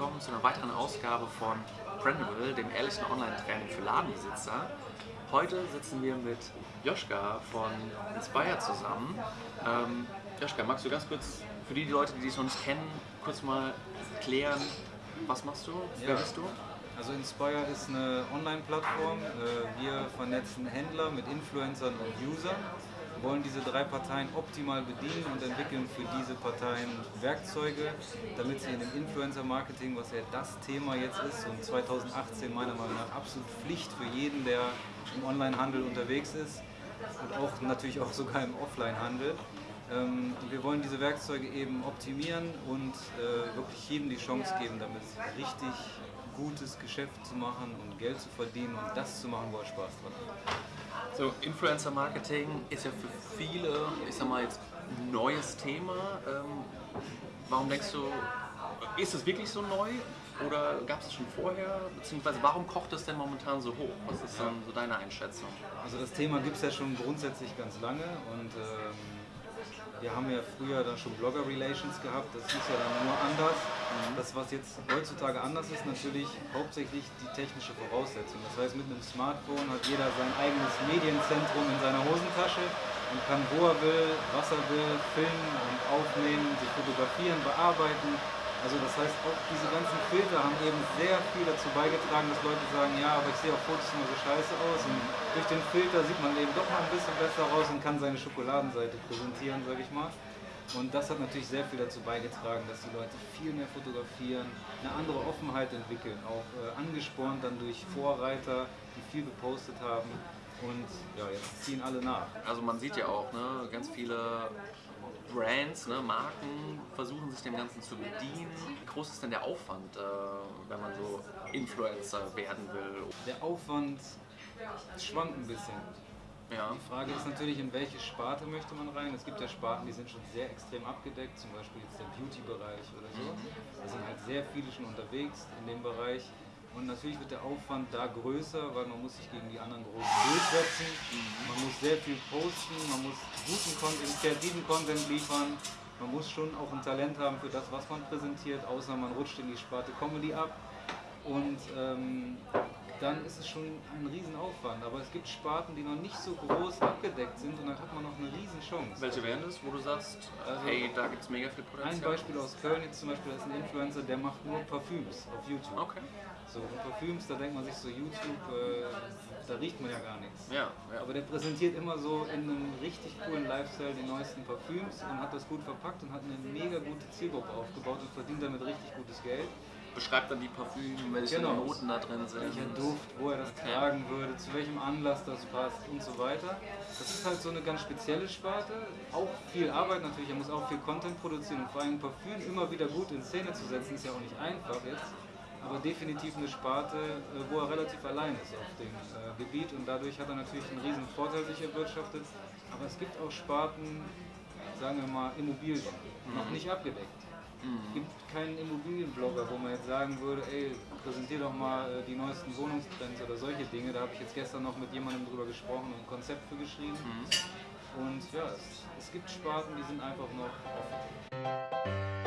einer weiteren Ausgabe von Brandable, dem ehrlichen Online-Training für Ladenbesitzer. Heute sitzen wir mit Joschka von Inspire zusammen. Ähm, Joschka, magst du ganz kurz für die Leute, die dich noch nicht kennen, kurz mal klären, was machst du? Wer bist du? Also Inspire ist eine Online-Plattform. Äh, wir vernetzen Händler mit Influencern und Usern wollen diese drei Parteien optimal bedienen und entwickeln für diese Parteien Werkzeuge, damit sie in dem Influencer-Marketing, was ja das Thema jetzt ist und 2018 meiner Meinung nach absolut Pflicht für jeden, der im Online-Handel unterwegs ist und auch natürlich auch sogar im Offline-Handel. Ähm, wir wollen diese Werkzeuge eben optimieren und äh, wirklich jedem die Chance geben, damit richtig gutes Geschäft zu machen und Geld zu verdienen und das zu machen, wo er Spaß dran hat. So, Influencer Marketing ist ja für viele, ich sag mal jetzt, ein neues Thema. Ähm, warum denkst du, ist es wirklich so neu oder gab es es schon vorher? Beziehungsweise warum kocht es denn momentan so hoch? Was ist dann so deine Einschätzung? Also das Thema gibt es ja schon grundsätzlich ganz lange und ähm, wir haben ja früher dann schon Blogger-Relations gehabt, das hieß ja dann nur anders. Mhm. Das, was jetzt heutzutage anders ist, natürlich hauptsächlich die technische Voraussetzung. Das heißt, mit einem Smartphone hat jeder sein eigenes Medienzentrum in seiner Hosentasche und kann, wo er will, was er will, filmen und aufnehmen, sich fotografieren, bearbeiten also das heißt, auch diese ganzen Filter haben eben sehr viel dazu beigetragen, dass Leute sagen, ja, aber ich sehe auf Fotos immer so scheiße aus. Und durch den Filter sieht man eben doch mal ein bisschen besser aus und kann seine Schokoladenseite präsentieren, sage ich mal. Und das hat natürlich sehr viel dazu beigetragen, dass die Leute viel mehr fotografieren, eine andere Offenheit entwickeln, auch äh, angespornt dann durch Vorreiter, die viel gepostet haben. Und ja, jetzt ziehen alle nach. Also man sieht ja auch, ne, ganz viele Brands, ne, Marken versuchen sich dem Ganzen zu bedienen. Wie groß ist denn der Aufwand, äh, wenn man so Influencer werden will? Der Aufwand schwankt ein bisschen. Ja. Die Frage ist natürlich, in welche Sparte möchte man rein. Es gibt ja Sparten, die sind schon sehr extrem abgedeckt, zum Beispiel jetzt der Beauty-Bereich oder so. Mhm. Da sind halt sehr viele schon unterwegs in dem Bereich. Und natürlich wird der Aufwand da größer, weil man muss sich gegen die anderen großen durchsetzen. Man muss sehr viel posten, man muss guten Content, kreativen Content liefern. Man muss schon auch ein Talent haben für das, was man präsentiert, außer man rutscht in die Sparte Comedy ab. Und ähm, dann ist es schon ein Riesenaufwand. Aber es gibt Sparten, die noch nicht so groß abgedeckt sind und dann hat man noch eine Riesenchance. Welche wären das, wo du sagst, also, hey, da gibt es mega viel Potenzial? Ein Beispiel aus Köln jetzt zum Beispiel, das ist ein Influencer, der macht nur Parfüms auf YouTube. Okay. So, und Parfüms, da denkt man sich so, YouTube, äh, da riecht man ja gar nichts. Ja, ja. Aber der präsentiert immer so in einem richtig coolen Lifestyle die neuesten Parfüms und hat das gut verpackt und hat eine mega gute Zielgruppe aufgebaut und verdient damit richtig gutes Geld beschreibt dann die Parfüme, welche genau. Noten da drin sind. Welcher Duft, wo er das okay. tragen würde, zu welchem Anlass das passt und so weiter. Das ist halt so eine ganz spezielle Sparte. Auch viel Arbeit natürlich, er muss auch viel Content produzieren und vor allem Parfüm immer wieder gut in Szene zu setzen, ist ja auch nicht einfach jetzt. Aber definitiv eine Sparte, äh, wo er relativ allein ist auf dem äh, Gebiet und dadurch hat er natürlich einen riesen Vorteil sich erwirtschaftet. Aber es gibt auch Sparten, sagen wir mal Immobilien, noch mhm. nicht abgedeckt. Es gibt keinen Immobilienblogger, wo man jetzt sagen würde, ey, präsentier doch mal äh, die neuesten Wohnungstrends oder solche Dinge. Da habe ich jetzt gestern noch mit jemandem drüber gesprochen und ein Konzept für geschrieben. Mhm. Und ja, es, es gibt Sparten, die sind einfach noch offen.